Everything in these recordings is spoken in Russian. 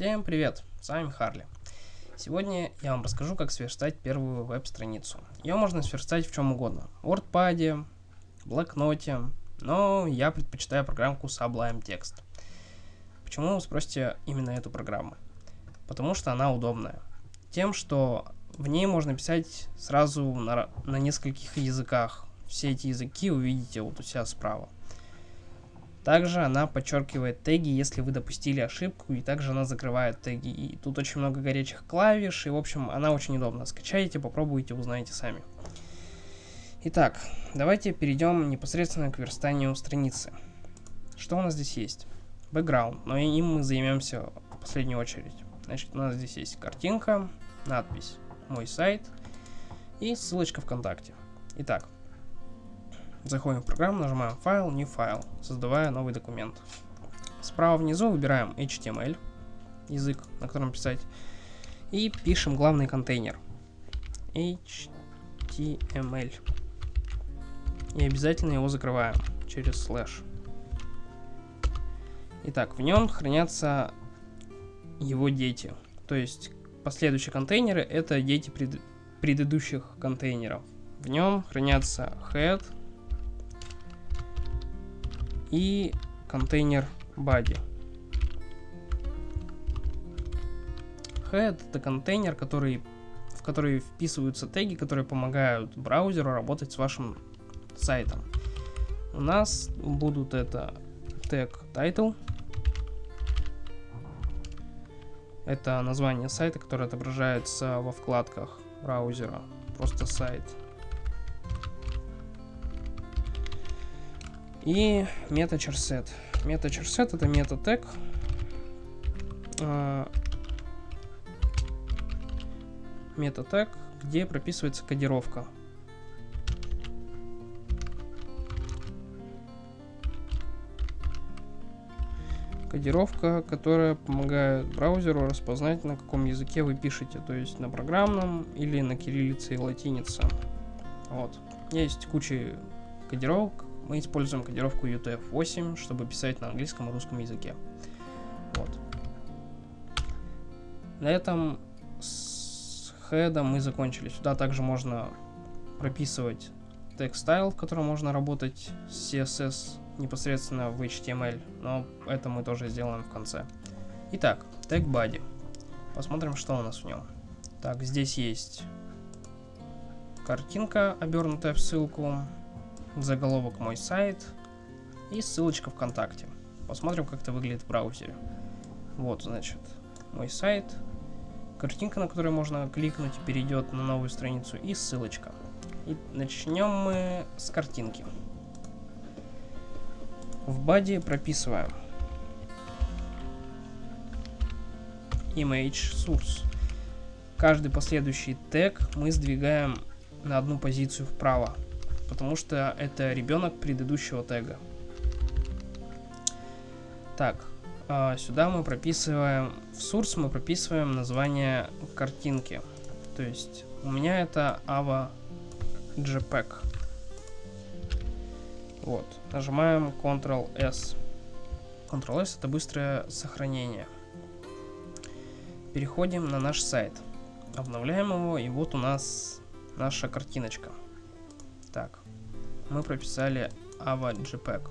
Всем привет, с вами Харли. Сегодня я вам расскажу, как сверстать первую веб-страницу. Ее можно сверстать в чем угодно. В WordPad, блокноте, но я предпочитаю программку Sublime Text. Почему вы спросите именно эту программу? Потому что она удобная. Тем, что в ней можно писать сразу на, на нескольких языках. Все эти языки увидите вот у себя справа. Также она подчеркивает теги, если вы допустили ошибку, и также она закрывает теги. И тут очень много горячих клавиш, и в общем она очень удобна. Скачайте, попробуйте, узнаете сами. Итак, давайте перейдем непосредственно к верстанию страницы. Что у нас здесь есть? Бэкграунд, но им мы займемся в последнюю очередь. Значит, у нас здесь есть картинка, надпись «Мой сайт» и ссылочка ВКонтакте. Итак, Заходим в программу, нажимаем «Файл», «New файл», создавая новый документ. Справа внизу выбираем HTML, язык, на котором писать, и пишем главный контейнер. HTML. И обязательно его закрываем через слэш. Итак, в нем хранятся его дети. То есть последующие контейнеры это дети пред, предыдущих контейнеров. В нем хранятся head, и контейнер body. Head это контейнер, который, в который вписываются теги, которые помогают браузеру работать с вашим сайтом. У нас будут это тег title. Это название сайта, которое отображается во вкладках браузера. Просто сайт. И MetaCharSet. MetaCharSet это метатег. Метатег, где прописывается кодировка. Кодировка, которая помогает браузеру распознать, на каком языке вы пишете, то есть на программном или на кириллице и латинице. Вот. Есть куча кодировок, мы используем кодировку UTF-8, чтобы писать на английском и русском языке. Вот. На этом с хедом мы закончили. Сюда также можно прописывать style, в котором можно работать с CSS непосредственно в HTML, но это мы тоже сделаем в конце. Итак, tag body. Посмотрим, что у нас в нем. Так, здесь есть картинка, обернутая в ссылку заголовок мой сайт и ссылочка ВКонтакте. Посмотрим, как это выглядит в браузере. Вот, значит, мой сайт, картинка, на которую можно кликнуть, перейдет на новую страницу и ссылочка. И начнем мы с картинки. В баде прописываем image source. Каждый последующий тег мы сдвигаем на одну позицию вправо потому что это ребенок предыдущего тега. Так, а, сюда мы прописываем, в source мы прописываем название картинки. То есть у меня это Ava JPEG. Вот, нажимаем Ctrl-S. Ctrl-S это быстрое сохранение. Переходим на наш сайт. Обновляем его, и вот у нас наша картиночка. Мы прописали Ava JPEG.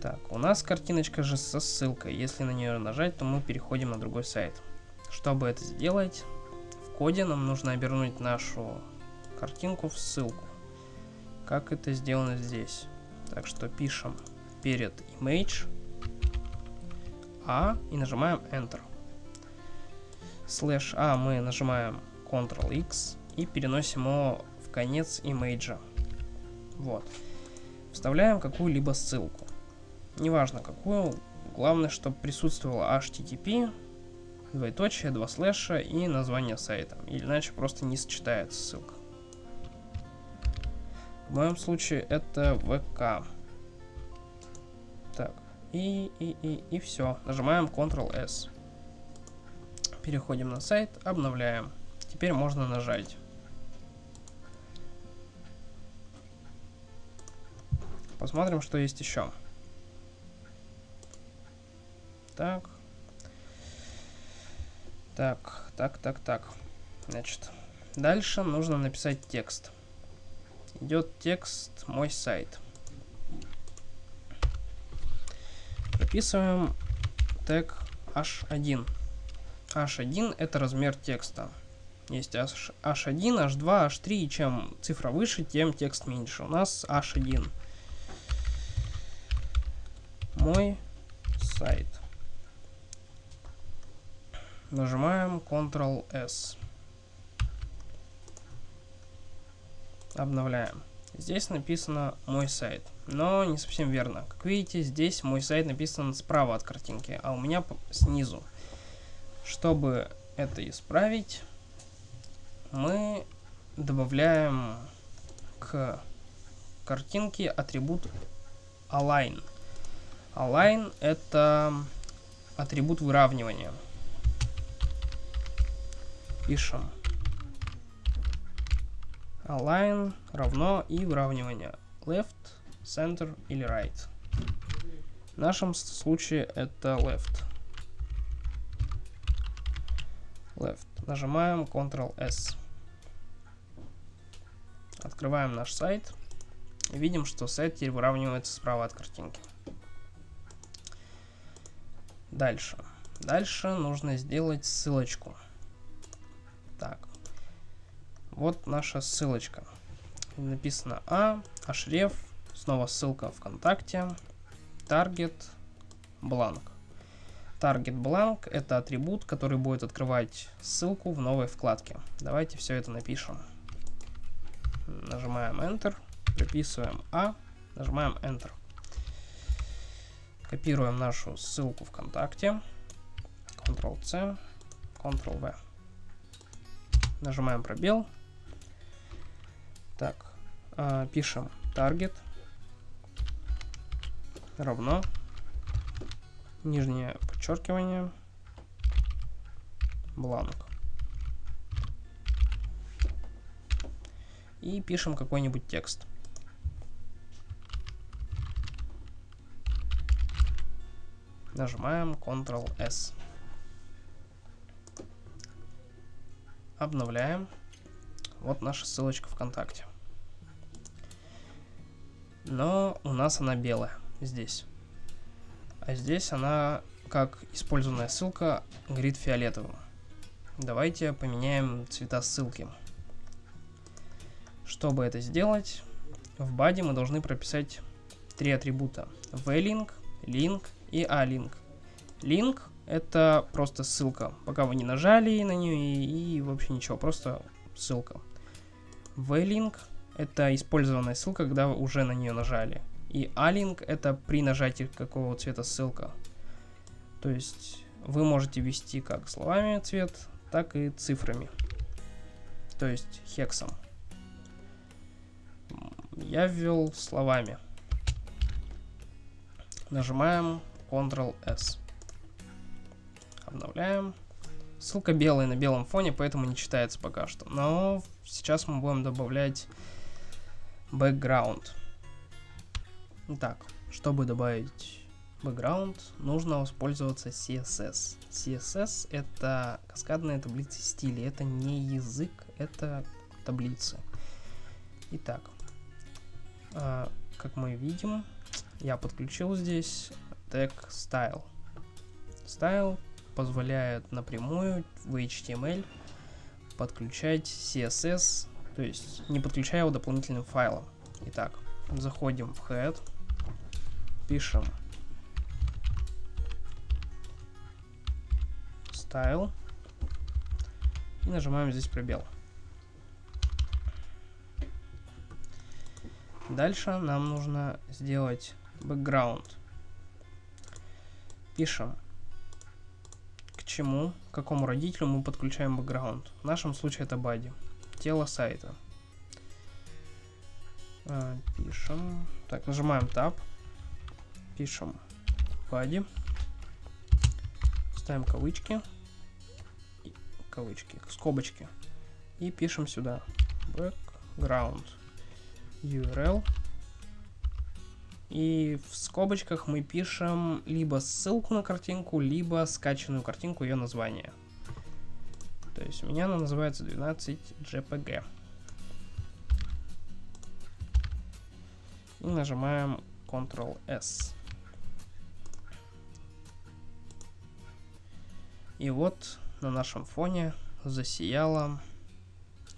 Так, у нас картиночка же со ссылкой. Если на нее нажать, то мы переходим на другой сайт. Чтобы это сделать, в коде нам нужно обернуть нашу картинку в ссылку. Как это сделано здесь. Так что пишем перед image a и нажимаем Enter. Слэш a мы нажимаем Ctrl-X и переносим его в конец имейджа. Вот. Вставляем какую-либо ссылку. Неважно какую, главное, чтобы присутствовало HTTP, двоеточие, два слэша и название сайта. Иначе просто не сочетается ссылка. В моем случае это ВК. Так, и, и, и, и все. Нажимаем Ctrl-S. Переходим на сайт, обновляем. Теперь можно нажать. Посмотрим, что есть еще. Так. Так, так, так, так. Значит, дальше нужно написать текст. Идет текст «Мой сайт». Прописываем тег h1. h1 это размер текста. Есть h1, h2, h3, и чем цифра выше, тем текст меньше. У нас h1. Мой сайт. Нажимаем Ctrl-S. Обновляем. Здесь написано «Мой сайт», но не совсем верно. Как видите, здесь «Мой сайт» написан справа от картинки, а у меня снизу. Чтобы это исправить, мы добавляем к картинке атрибут align. Align это атрибут выравнивания. Пишем align равно и выравнивание left, center или right. В нашем случае это left. Left. Нажимаем Ctrl-S. Открываем наш сайт. Видим, что сайт теперь выравнивается справа от картинки. Дальше. Дальше нужно сделать ссылочку. Так. Вот наша ссылочка. Написано А, href, снова ссылка ВКонтакте, target, blank. Target blank это атрибут, который будет открывать ссылку в новой вкладке. Давайте все это напишем. Нажимаем Enter, приписываем А, нажимаем Enter. Копируем нашу ссылку ВКонтакте. Ctrl-C, Ctrl-V. Нажимаем пробел. Так, э, пишем target равно нижнее подчеркивание бланк. И пишем какой-нибудь текст. Нажимаем Ctrl-S. Обновляем. Вот наша ссылочка ВКонтакте. Но у нас она белая здесь. А здесь она, как использованная ссылка, горит фиолетовым. Давайте поменяем цвета ссылки. Чтобы это сделать, в баде мы должны прописать три атрибута. v-link, link и a-link. Link это просто ссылка, пока вы не нажали на нее и, и вообще ничего, просто ссылка. V-link это использованная ссылка, когда вы уже на нее нажали. И A-link это при нажатии какого цвета ссылка. То есть вы можете ввести как словами цвет, так и цифрами. То есть хексом. Я ввел словами. Нажимаем Ctrl-S. Обновляем. Ссылка белая на белом фоне, поэтому не читается пока что. Но сейчас мы будем добавлять background. Итак, чтобы добавить background, нужно воспользоваться CSS. CSS это каскадная таблица стилей. Это не язык, это таблицы. Итак, а, как мы видим, я подключил здесь тег style. Style позволяет напрямую в HTML подключать CSS, то есть не подключая его дополнительным файлом. Итак, заходим в head, пишем style и нажимаем здесь пробел. Дальше нам нужно сделать background. Пишем, к чему, к какому родителю мы подключаем background. В нашем случае это body, тело сайта. А, пишем, так, нажимаем Tab, пишем. Body, ставим кавычки, кавычки, скобочки. И пишем сюда. Background URL. И в скобочках мы пишем либо ссылку на картинку, либо скачанную картинку, ее название. То есть у меня она называется 12 JPG. И нажимаем Ctrl-S. И вот на нашем фоне засияла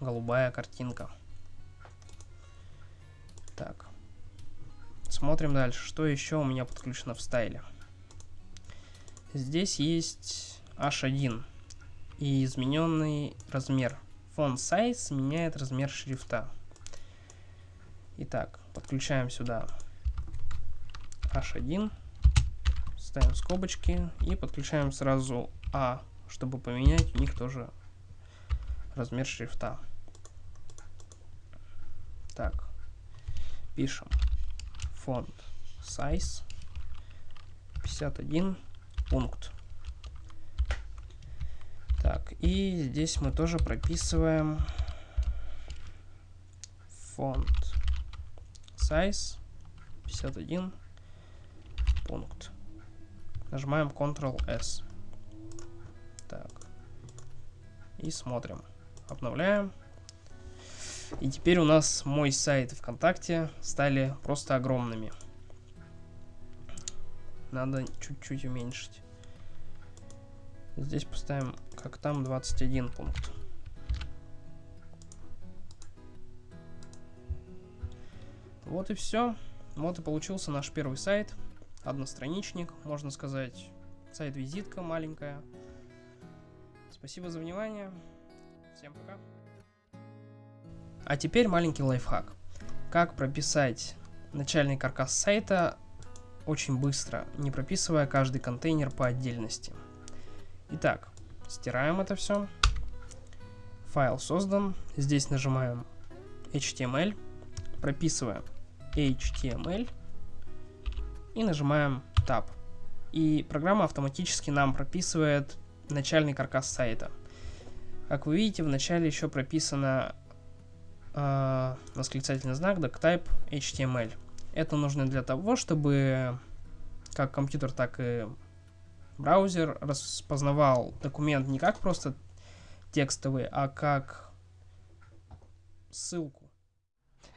голубая картинка. Смотрим дальше. Что еще у меня подключено в стайле? Здесь есть H1 и измененный размер. Font size меняет размер шрифта. Итак, подключаем сюда H1, ставим скобочки и подключаем сразу A, чтобы поменять у них тоже размер шрифта. Так, пишем font size 51 пункт. Так, и здесь мы тоже прописываем font size 51 пункт. Нажимаем Ctrl-S. Так. И смотрим. Обновляем. И теперь у нас мой сайт и ВКонтакте стали просто огромными. Надо чуть-чуть уменьшить. Здесь поставим, как там, 21 пункт. Вот и все. Вот и получился наш первый сайт. Одностраничник, можно сказать. Сайт-визитка маленькая. Спасибо за внимание. Всем пока. А теперь маленький лайфхак. Как прописать начальный каркас сайта очень быстро, не прописывая каждый контейнер по отдельности. Итак, стираем это все. Файл создан. Здесь нажимаем HTML, прописываем HTML и нажимаем Tab. И программа автоматически нам прописывает начальный каркас сайта. Как вы видите, в начале еще прописано э, восклицательный знак doctype HTML. Это нужно для того, чтобы как компьютер, так и браузер распознавал документ не как просто текстовый, а как ссылку.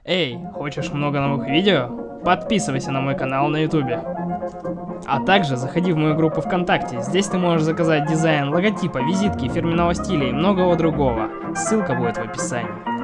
Эй, хочешь много новых видео? Подписывайся на мой канал на ютубе. А также заходи в мою группу ВКонтакте. Здесь ты можешь заказать дизайн логотипа, визитки, фирменного стиля и многого другого. Ссылка будет в описании.